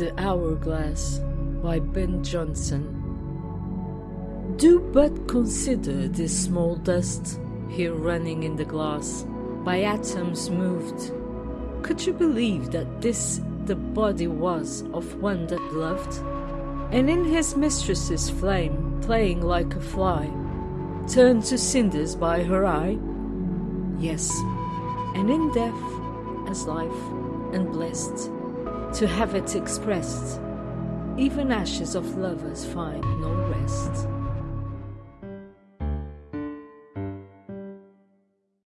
The Hourglass by Ben Jonson. Do but consider this small dust here running in the glass, by atoms moved. Could you believe that this the body was of one that loved? And in his mistress's flame, playing like a fly, turned to cinders by her eye? Yes, and in death as life, and blessed to have it expressed. Even ashes of lovers find no rest.